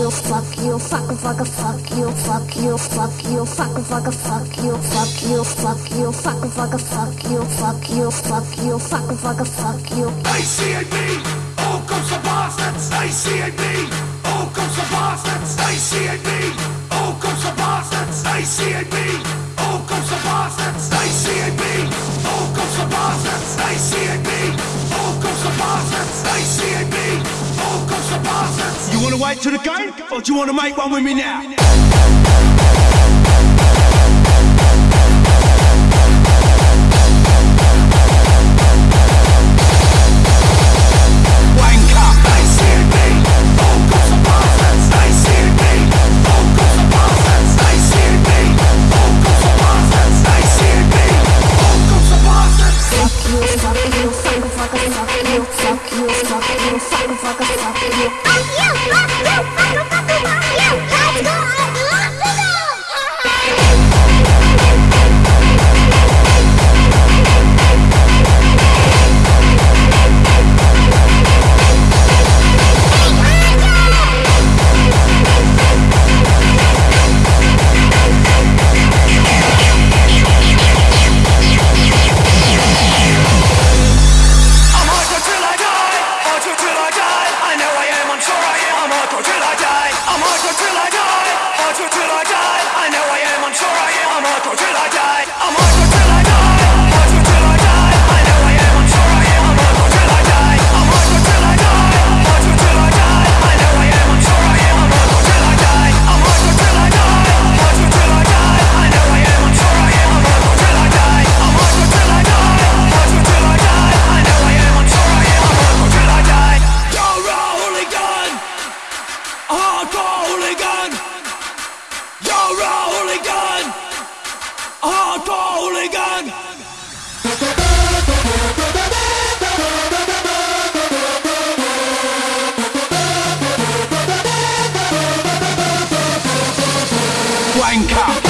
you, fuck you, fuck fuck fuck you, fuck you, fuck you, fuck fuck fuck you, fuck you, fuck you, fuck fuck fuck you, fuck you, fuck you, fuck fuck fuck you. ACAB, all comes the bastards. ACAB, all comes the bastards. ACAB, all comes the bastards. ACAB, all comes the bastards. ACAB, all comes the bastards. ACAB, You wanna wait till the game, or do you wanna make one with me now? Fuck fuck you, fuck fuck. Fuck you, fuck you, fuck you, fuck you, Wanker.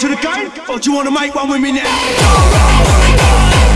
to the game? Or do you wanna make one with me now?